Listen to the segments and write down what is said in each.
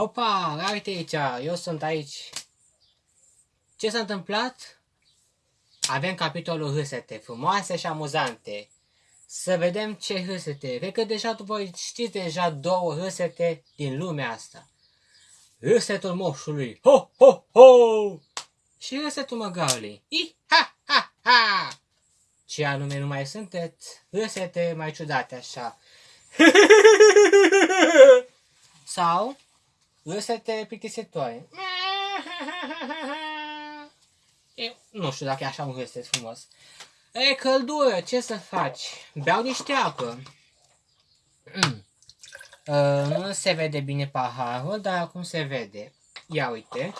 Hopa, uite aici, eu sunt aici. Ce s-a întâmplat? Avem capitolul râsete, frumoase și amuzante. Să vedem ce râsete. Cred că deja voi știți deja două râsete din lumea asta. Râsetul moșului. Ho, ho, ho! Și râsetul măgaului. I, ha, ha, ha! Ce anume nu mai sunteți? Râsete mai ciudate așa. Sau râsete plictisitoare. Eu nu știu dacă e așa un râset frumos. E căldură, ce să faci? Beau niște apă. Mm. Uh, nu se vede bine paharul, dar acum se vede. Ia uite.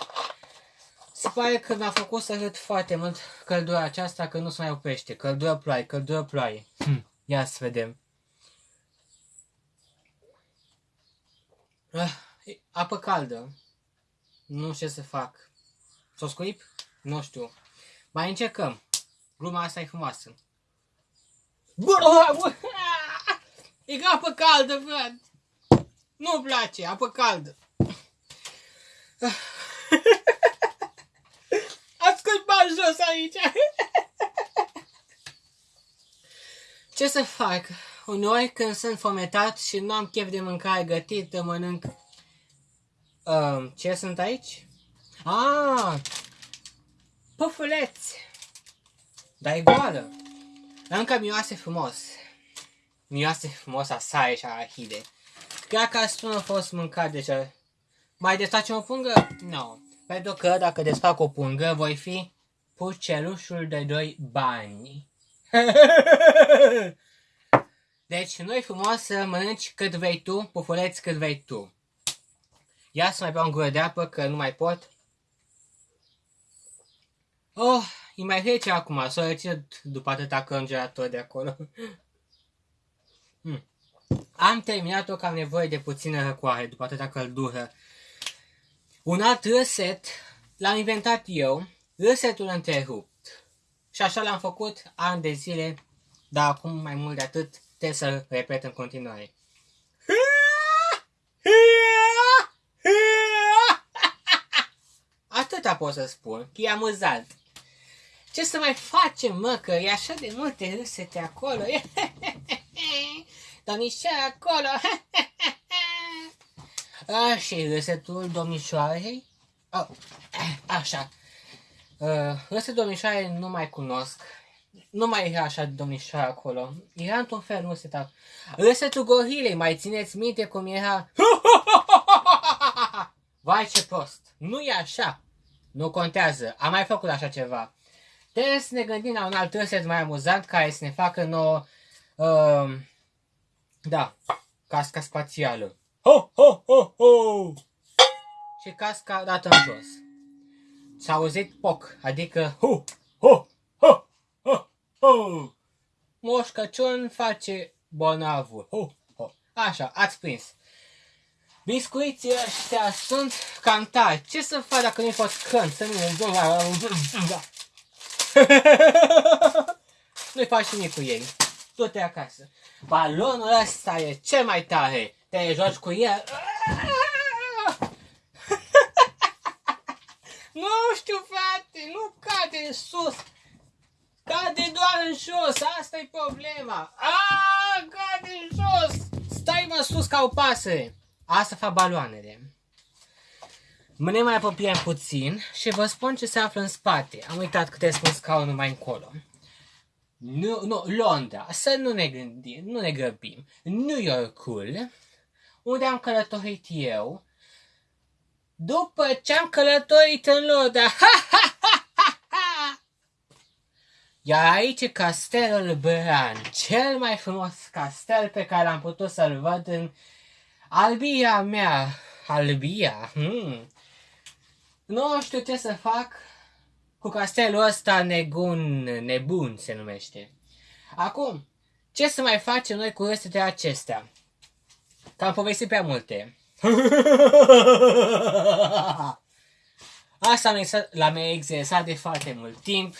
Se pare că mi-a făcut să râd foarte mult căldura aceasta, că nu se mai oprește. Căldură ploaie, căldură ploaie. Hm. Ia să vedem. Ah, apă caldă. Nu știu ce să fac. Să o scuip? Nu știu. Mai încercăm. Gluma asta e frumoasă. Bă, bă, e apă caldă, frate. Nu-mi place, apă caldă. Ascult bani jos aici. Ce să fac? Uneori când sunt fometat și nu am chef de mâncare gătită, mănânc... Uh, ce sunt aici? Ah, Pufuleți! Dar e goală. Încă miroase frumos. Miroase frumos a sare și a arhide. Cred că asta nu a fost mâncat deja. Mai desfacem o pungă? Nu. No. Pentru că dacă desfac o pungă, voi fi pucelușul de doi bani. deci, nu-i frumos să mănânci cât vei tu, pufuleți cât vei tu. Ia să mai beau un gură de apă, că nu mai pot. Oh, e mai rece acum, s-o reținut după atâta congelator de acolo. Hmm. Am terminat-o că am nevoie de puțină răcoare după atâta căldură. Un alt reset l-am inventat eu, resetul întrerupt. Și așa l-am făcut ani de zile, dar acum mai mult de atât trebuie să repet în continuare. Atâta pot să spun, că e amuzant. Ce să mai facem, mă, că e așa de multe râsete acolo. Domnișoara acolo. A, și râsetul domnișoarei? Oh, așa. Uh, râsetul domnișoarei nu mai cunosc. Nu mai era așa domnișoara acolo. Era într-un fel râset. Râsetul gorilei, mai țineți minte cum era? Vai ce prost! Nu e așa! Nu contează, am mai făcut așa ceva. Trebuie să ne gândim la un alt râset mai amuzant care să ne facă nouă, uh, da, casca spațială. Ho, ho, ho, ho! Și casca dată în jos. S-a auzit poc, adică hu, ho, ho, ho, ho. Moș Crăciun face bolnavul. Ho, ho. Așa, ați prins. Biscuiții ăștia sunt cantari. Ce să fac dacă nu-i fost cânt? Să nu... Nu-i faci nimic cu ei. Du-te acasă. Balonul ăsta e cel mai tare. Te joci cu el. nu știu, frate, nu cade în sus. Cade doar în jos, asta e problema. Ah, cade în jos. Stai mă sus ca o pasăre. Asta fac baloanele. Ne mai apropiem puțin și vă spun ce se află în spate. Am uitat câte sunt scaunul mai încolo. Nu, nu, Londra, să nu ne gândim, nu ne grăbim. New Yorkul, unde am călătorit eu, după ce am călătorit în Londra. Ha, ha, ha, ha, ha! Iar aici e castelul Bran, cel mai frumos castel pe care am putut să-l văd în Albia mea. Albia, hmm. Nu știu ce să fac cu castelul ăsta negun, nebun se numește. Acum, ce să mai facem noi cu de acestea? Că am povestit prea multe. Asta l-am exersat de foarte mult timp.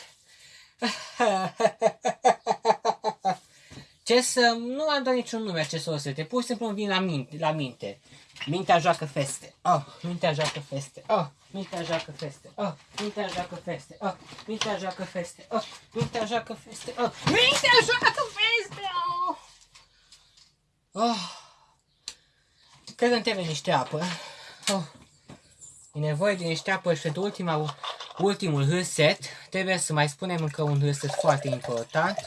Ce să... Nu am dat niciun nume acestor sete. Pur și simplu îmi vin la minte. La minte. Mintea joacă feste. Oh, mintea joacă feste. Oh, mintea joacă feste. Oh, mintea joacă feste. Oh, mintea joacă feste. Oh, mintea joacă feste. Oh, mintea joacă feste. Oh. oh. Cred că îmi trebuie niște apă. Oh. E nevoie de niște apă și pentru ultima, ultimul hârset trebuie să mai spunem încă un hârset foarte important.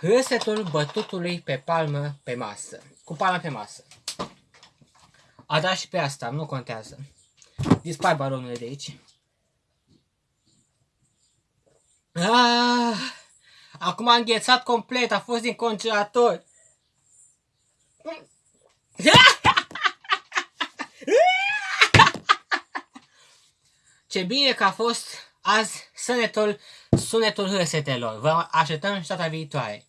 Hârsetul bătutului pe palmă pe masă. Cu palma pe masă. A dat și pe asta, nu contează. Dispar balonul de aici. Ah, acum am înghețat complet, a fost din congelator. Ce bine că a fost azi sunetul, sunetul hârsetelor. Vă așteptăm și data viitoare. Boa!